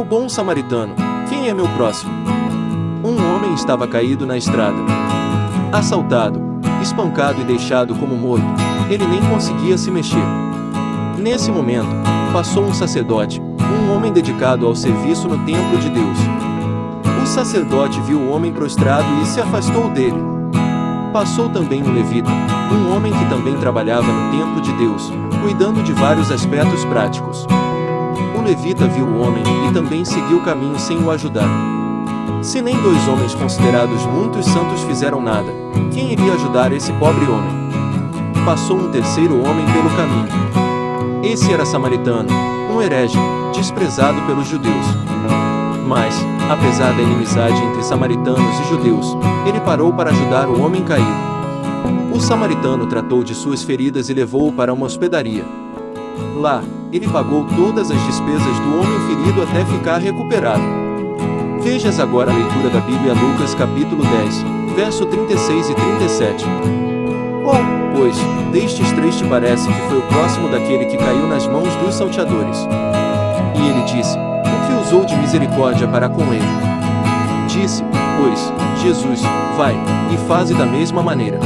O bom samaritano, quem é meu próximo? Um homem estava caído na estrada. Assaltado, espancado e deixado como morto, ele nem conseguia se mexer. Nesse momento, passou um sacerdote, um homem dedicado ao serviço no templo de Deus. O sacerdote viu o homem prostrado e se afastou dele. Passou também um levita, um homem que também trabalhava no templo de Deus, cuidando de vários aspectos práticos. Levita viu o homem e também seguiu o caminho sem o ajudar. Se nem dois homens considerados muitos santos fizeram nada, quem iria ajudar esse pobre homem? Passou um terceiro homem pelo caminho. Esse era samaritano, um herege, desprezado pelos judeus. Mas, apesar da inimizade entre samaritanos e judeus, ele parou para ajudar o homem caído. O samaritano tratou de suas feridas e levou-o para uma hospedaria. Lá, ele pagou todas as despesas do homem ferido até ficar recuperado. Vejas agora a leitura da Bíblia Lucas capítulo 10, verso 36 e 37. Qual, pois, destes três te parece que foi o próximo daquele que caiu nas mãos dos salteadores? E ele disse, o que usou de misericórdia para com ele? Disse, pois, Jesus, vai, e faze da mesma maneira.